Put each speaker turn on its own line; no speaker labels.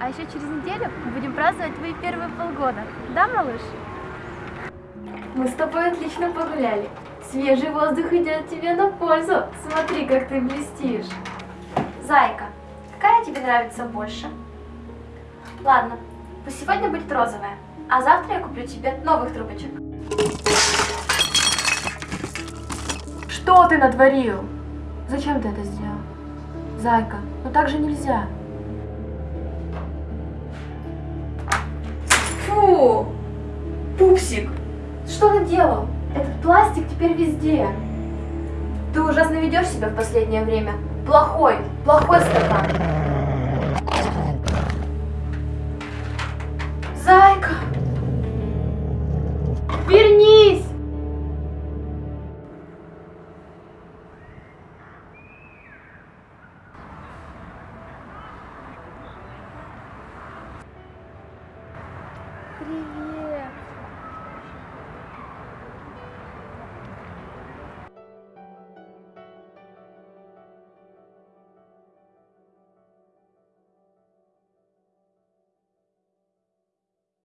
А еще через неделю мы будем праздновать твои первые полгода. Да, малыш? Мы с тобой отлично погуляли. Свежий воздух идет тебе на пользу. Смотри, как ты блестишь. Зайка, какая тебе нравится больше? Ладно, пусть сегодня будет розовая, а завтра я куплю тебе новых трубочек.
Что ты натворил? Зачем ты это сделал? Зайка, ну так же нельзя.
Фу! Пупсик! Что ты делал? Этот пластик теперь везде. Ты ужасно ведешь себя в последнее время. Плохой, плохой стакан. Зайка! привет.